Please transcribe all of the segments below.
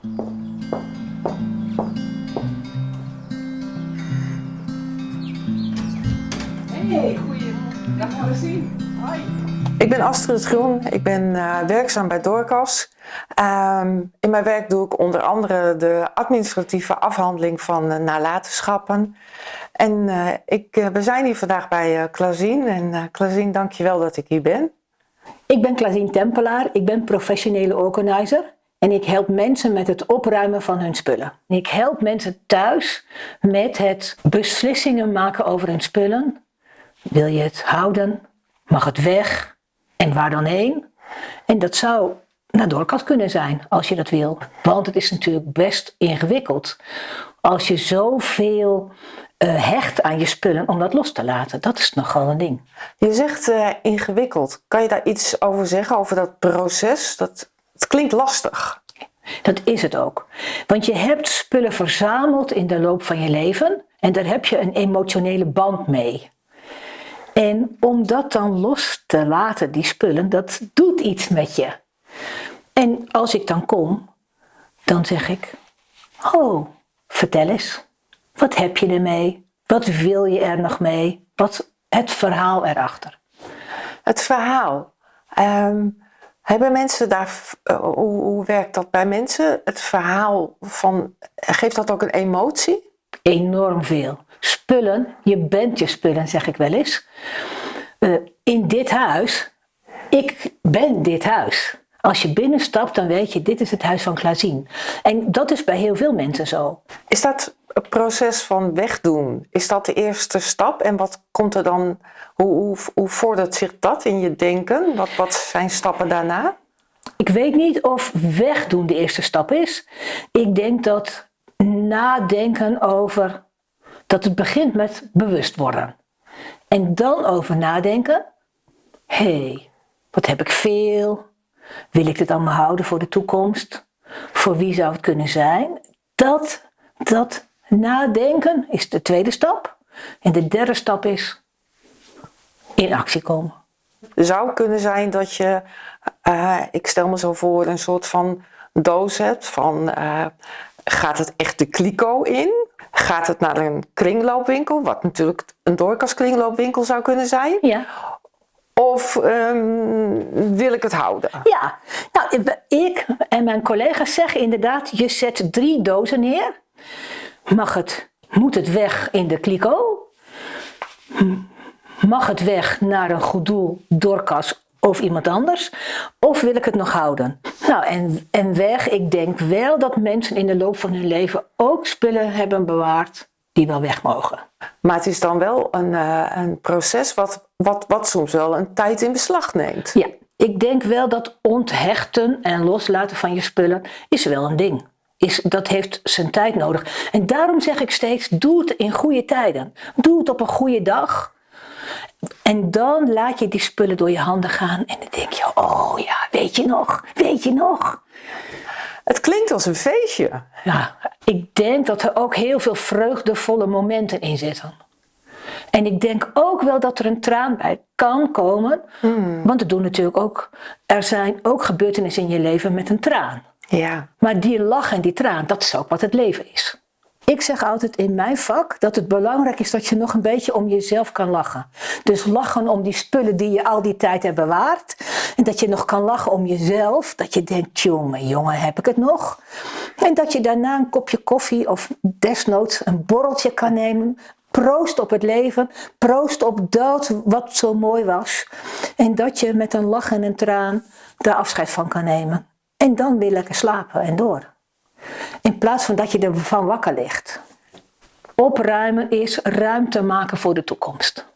Hey, goeiedag Marcien. Hoi. Ik ben Astrid Groen, ik ben eh, werkzaam bij Doorkas. Ehm, in mijn werk doe ik onder andere de administratieve afhandeling van uh, nalatenschappen. En eh, ik, we zijn hier vandaag bij uh, Klazien en uh, Klazien, dankjewel dat ik hier ben. Ik ben Klazien Tempelaar, ik ben professionele organizer en ik help mensen met het opruimen van hun spullen. Ik help mensen thuis met het beslissingen maken over hun spullen. Wil je het houden? Mag het weg? En waar dan heen? En dat zou naar doorkast kunnen zijn, als je dat wil. Want het is natuurlijk best ingewikkeld. Als je zoveel uh, hecht aan je spullen om dat los te laten. Dat is nogal een ding. Je zegt uh, ingewikkeld. Kan je daar iets over zeggen, over dat proces? Dat, klinkt lastig. Dat is het ook. Want je hebt spullen verzameld in de loop van je leven en daar heb je een emotionele band mee. En om dat dan los te laten, die spullen, dat doet iets met je. En als ik dan kom, dan zeg ik, oh, vertel eens. Wat heb je ermee? Wat wil je er nog mee? Wat het verhaal erachter? Het verhaal. Um, hebben mensen daar, uh, hoe, hoe, werkt dat bij mensen? Het verhaal van, geeft dat ook een emotie? Enorm veel. Spullen, je bent je spullen, zeg ik wel eens. Uh, in dit huis, ik ben dit huis. Als je binnenstapt, dan weet je, dit is het huis van Klazien. En dat is bij heel veel mensen zo. Is dat proces van wegdoen, is dat de eerste stap? En wat komt er dan, hoe, hoe, hoe vordert zich dat in je denken? Wat, wat zijn stappen daarna? Ik weet niet of wegdoen de eerste stap is. Ik denk dat nadenken over, dat het begint met bewust worden. En dan over nadenken, hé, hey, wat heb ik veel? Wil ik dit allemaal houden voor de toekomst? Voor wie zou het kunnen zijn? Dat, dat nadenken is de tweede stap. En de derde stap is in actie komen. Het zou kunnen zijn dat je, uh, ik stel me zo voor, een soort van doos hebt van uh, gaat het echt de kliko in? Gaat het naar een kringloopwinkel, wat natuurlijk een doorkaskringloopwinkel zou kunnen zijn? Ja. Of um, wil ik het houden? Ja, nou, ik en mijn collega's zeggen inderdaad, je zet drie dozen neer. Mag het, moet het weg in de kliko? Mag het weg naar een goed doel, doorkas of iemand anders? Of wil ik het nog houden? Nou, en, en weg, ik denk wel dat mensen in de loop van hun leven ook spullen hebben bewaard die wel weg mogen. Maar het is dan wel een, uh, een proces wat, wat, wat soms wel een tijd in beslag neemt. Ja, ik denk wel dat onthechten en loslaten van je spullen is wel een ding. Is, dat heeft zijn tijd nodig. En daarom zeg ik steeds, doe het in goede tijden. Doe het op een goede dag. En dan laat je die spullen door je handen gaan en dan denk je, oh ja, weet je nog, weet je nog. Het klinkt als een feestje. Ja, ik denk dat er ook heel veel vreugdevolle momenten in zitten. En ik denk ook wel dat er een traan bij kan komen. Mm. Want het doen natuurlijk ook, er zijn ook gebeurtenissen in je leven met een traan. Ja. Maar die lach en die traan, dat is ook wat het leven is. Ik zeg altijd in mijn vak dat het belangrijk is dat je nog een beetje om jezelf kan lachen. Dus lachen om die spullen die je al die tijd hebt bewaard. En dat je nog kan lachen om jezelf. Dat je denkt, jongen, jongen, heb ik het nog? En dat je daarna een kopje koffie of desnoods een borreltje kan nemen. Proost op het leven. Proost op dat wat zo mooi was. En dat je met een lach en een traan daar afscheid van kan nemen. En dan weer lekker slapen en door. In plaats van dat je ervan wakker ligt. Opruimen is ruimte maken voor de toekomst.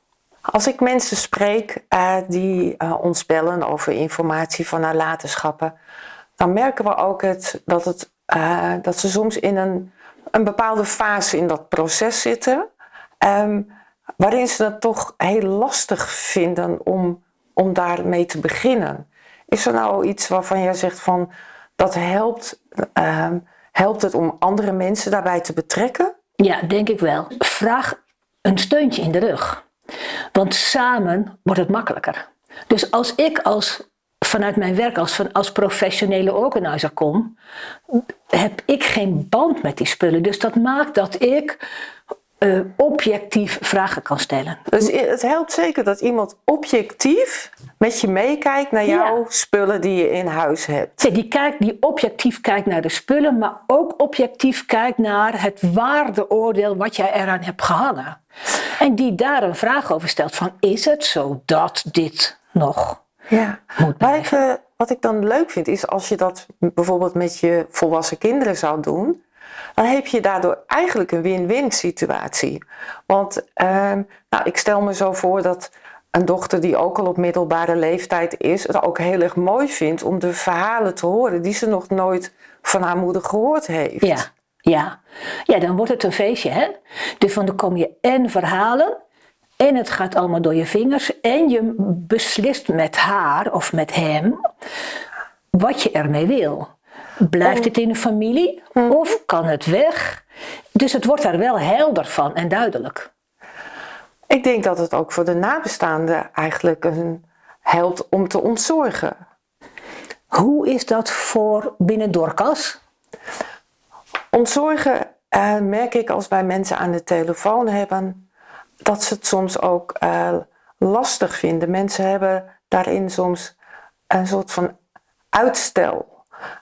Als ik mensen spreek uh, die uh, ons bellen over informatie van nalatenschappen, dan merken we ook het, dat, het, uh, dat ze soms in een, een bepaalde fase in dat proces zitten, um, waarin ze het toch heel lastig vinden om, om daarmee te beginnen. Is er nou iets waarvan jij zegt van dat helpt, um, helpt het om andere mensen daarbij te betrekken? Ja, denk ik wel. Vraag een steuntje in de rug. Want samen wordt het makkelijker. Dus als ik als, vanuit mijn werk als, als professionele organizer kom, heb ik geen band met die spullen. Dus dat maakt dat ik eh, objectief vragen kan stellen. Dus het helpt zeker dat iemand objectief met je meekijkt naar jouw Ja. spullen die je in huis hebt. Die, kijkt, die objectief kijkt naar de spullen, maar ook objectief kijkt naar het waardeoordeel wat jij eraan hebt gehangen. En die daar een vraag over stelt van is het zo dat dit nog Ja. moet blijven? wat ik dan leuk vind is als je dat bijvoorbeeld met je volwassen kinderen zou doen, dan heb je daardoor eigenlijk een win-win situatie. Want ehm, nou, ik stel me zo voor dat een dochter die ook al op middelbare leeftijd is, het ook heel erg mooi vindt om de verhalen te horen die ze nog nooit van haar moeder gehoord heeft. Ja, ja. ja, dan wordt het een feestje, hè? Dus van dan kom je en verhalen, en het gaat allemaal door je vingers, en je beslist met haar of met hem wat je ermee wil. Blijft het in de familie of kan het weg? Dus het wordt daar wel helder van en duidelijk. Ik denk dat het ook voor de nabestaanden eigenlijk een, helpt om te ontzorgen. Hoe is dat voor binnen Dorcas? Ontzorgen eh, merk ik als wij mensen aan de telefoon hebben, dat ze het soms ook eh, lastig vinden. Mensen hebben daarin soms een soort van uitstel.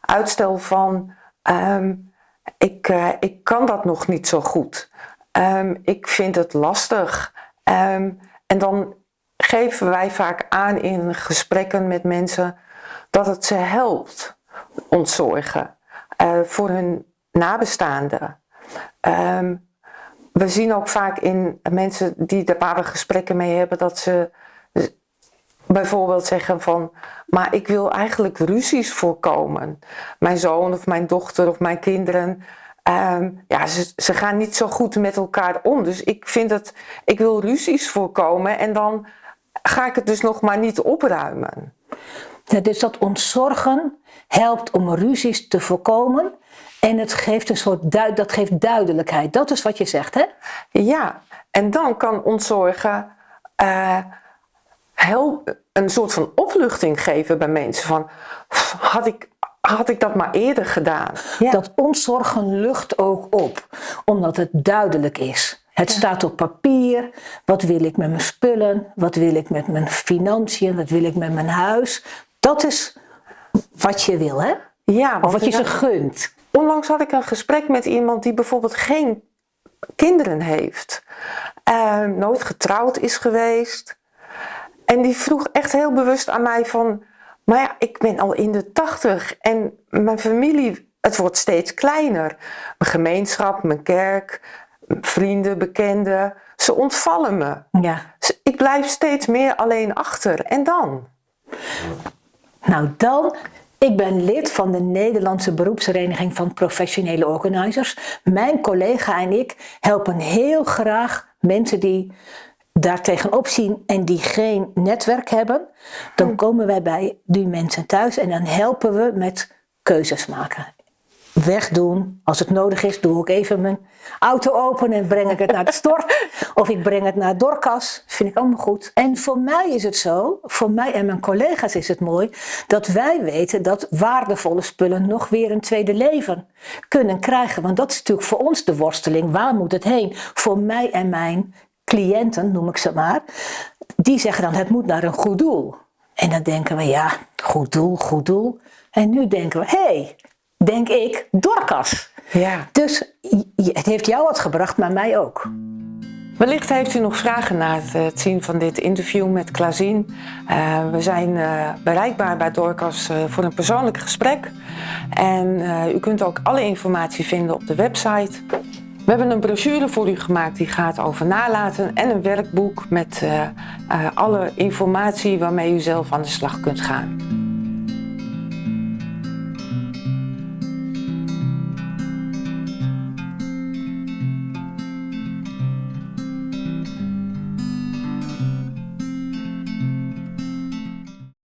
Uitstel van, ehm, ik, eh, ik kan dat nog niet zo goed. Ehm, ik vind het lastig. Ehm, en dan geven wij vaak aan in gesprekken met mensen dat het ze helpt, ontzorgen, eh, voor hun nabestaanden. We zien ook vaak in mensen die daar gesprekken mee hebben dat ze bijvoorbeeld zeggen van, maar ik wil eigenlijk ruzies voorkomen. Mijn zoon of mijn dochter of mijn kinderen, ehm, ja, ze, ze gaan niet zo goed met elkaar om. Dus ik vind het, ik wil ruzies voorkomen en dan ga ik het dus nog maar niet opruimen. Ja, dus dat ontzorgen helpt om ruzies te voorkomen. En het geeft een soort duid, dat geeft duidelijkheid. Dat is wat je zegt, hè? Ja, en dan kan ontzorgen eh, heel, een soort van opluchting geven bij mensen. Van, "Pff, had ik, had ik dat maar eerder gedaan? Ja. Dat ontzorgen lucht ook op, omdat het duidelijk is. Het staat op papier. Wat wil ik met mijn spullen? Wat wil ik met mijn financiën? Wat wil ik met mijn huis? Dat is wat je wil, hè? ja, Of wat je ze gunt. onlangs had ik een gesprek met iemand die bijvoorbeeld geen kinderen heeft. eh, nooit getrouwd is geweest. En die vroeg echt heel bewust aan mij van... Maar ja, ik ben al in de tachtig en mijn familie, het wordt steeds kleiner. Mijn gemeenschap, mijn kerk, vrienden, bekenden, ze ontvallen me. Ja. Ze- Ik blijf steeds meer alleen achter. En dan? Nou dan, ik ben lid van de Nederlandse beroepsvereniging van professionele organizers. Mijn collega en ik helpen heel graag mensen die daar tegenop zien en die geen netwerk hebben. Dan komen wij bij die mensen thuis en dan helpen we met keuzes maken. Wegdoen, als het nodig is, doe ik even mijn auto open en breng ik het naar de stort. Of ik breng het naar Dorcas, vind ik allemaal goed. En voor mij is het zo, voor mij en mijn collega's is het mooi, dat wij weten dat waardevolle spullen nog weer een tweede leven kunnen krijgen. Want dat is natuurlijk voor ons de worsteling. Waar moet het heen? Voor mij en mijn cliënten, noem ik ze maar, die zeggen dan het moet naar een goed doel. En dan denken we, ja, goed doel, goed doel. En nu denken we, hé, hey, denk ik, Dorcas. Ja. Dus het heeft jou wat gebracht, maar mij ook. Wellicht heeft u nog vragen na het, eh, zien van dit interview met Klazien. Eh, we zijn eh, bereikbaar bij Dorcas voor een persoonlijk gesprek. En u kunt ook alle informatie vinden op de website. We hebben een brochure voor u gemaakt die gaat over nalaten en een werkboek met eh, eh, alle informatie waarmee u zelf aan de slag kunt gaan.